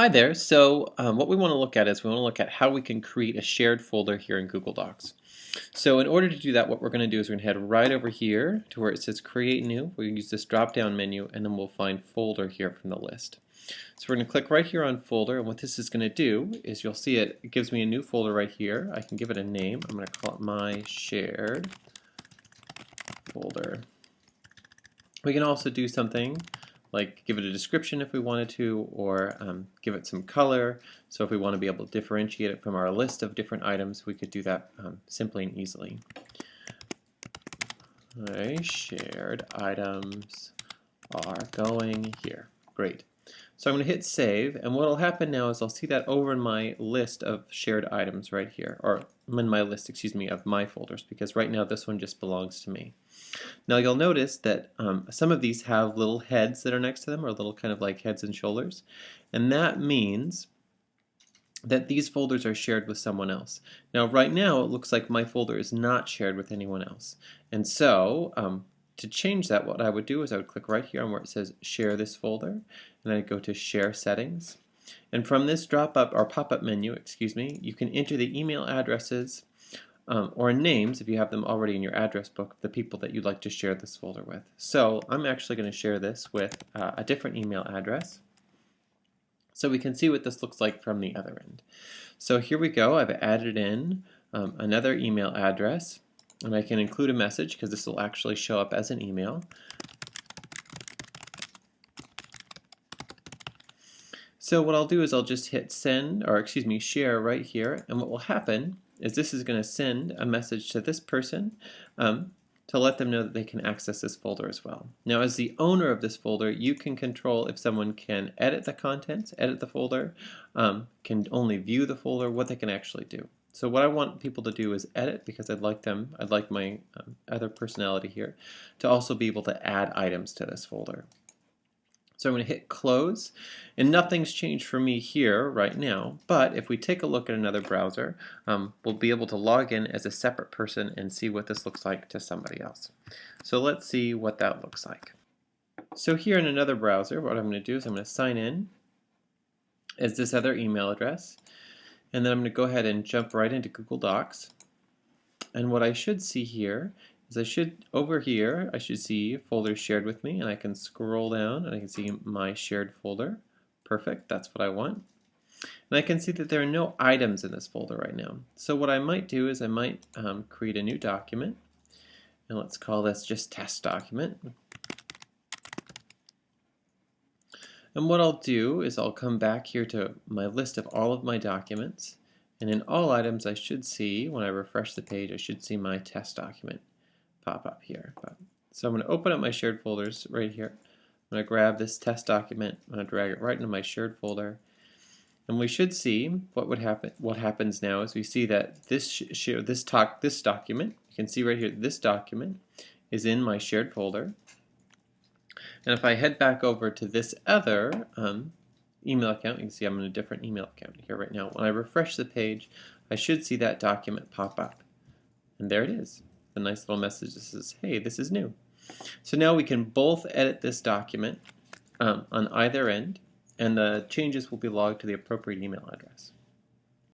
Hi there. So um, what we want to look at is we want to look at how we can create a shared folder here in Google Docs. So in order to do that, what we're going to do is we're going to head right over here to where it says Create New. We're going to use this drop-down menu, and then we'll find Folder here from the list. So we're going to click right here on Folder, and what this is going to do is you'll see it, it gives me a new folder right here. I can give it a name. I'm going to call it My Shared Folder. We can also do something like give it a description if we wanted to, or um, give it some color. So if we want to be able to differentiate it from our list of different items, we could do that um, simply and easily. Shared items are going here. Great. So I'm going to hit save, and what will happen now is I'll see that over in my list of shared items right here, or in my list, excuse me, of my folders, because right now this one just belongs to me. Now you'll notice that um, some of these have little heads that are next to them, or little kind of like heads and shoulders, and that means that these folders are shared with someone else. Now right now it looks like my folder is not shared with anyone else, and so um, to change that, what I would do is I would click right here on where it says share this folder, and I'd go to share settings. And from this drop-up or pop-up menu, excuse me, you can enter the email addresses um, or names if you have them already in your address book the people that you'd like to share this folder with. So I'm actually going to share this with uh, a different email address so we can see what this looks like from the other end. So here we go. I've added in um, another email address and I can include a message because this will actually show up as an email. So what I'll do is I'll just hit send, or excuse me, share right here, and what will happen is this is going to send a message to this person um, to let them know that they can access this folder as well. Now as the owner of this folder, you can control if someone can edit the contents, edit the folder, um, can only view the folder, what they can actually do. So what I want people to do is edit because I'd like them, I'd like my um, other personality here to also be able to add items to this folder. So I'm going to hit close and nothing's changed for me here right now but if we take a look at another browser um, we'll be able to log in as a separate person and see what this looks like to somebody else. So let's see what that looks like. So here in another browser what I'm going to do is I'm going to sign in as this other email address and then I'm going to go ahead and jump right into Google Docs. And what I should see here is I should, over here, I should see folders shared with me, and I can scroll down and I can see my shared folder. Perfect, that's what I want. And I can see that there are no items in this folder right now. So what I might do is I might um, create a new document, and let's call this just test document. And what I'll do is I'll come back here to my list of all of my documents. And in all items, I should see, when I refresh the page, I should see my test document pop up here. So I'm going to open up my shared folders right here. I'm going to grab this test document. I'm going to drag it right into my shared folder. And we should see what would happen. What happens now is we see that this this talk this document. You can see right here this document is in my shared folder. And if I head back over to this other um, email account, you can see I'm in a different email account here right now. When I refresh the page, I should see that document pop up. And there it is. A nice little message that says, hey, this is new. So now we can both edit this document um, on either end, and the changes will be logged to the appropriate email address.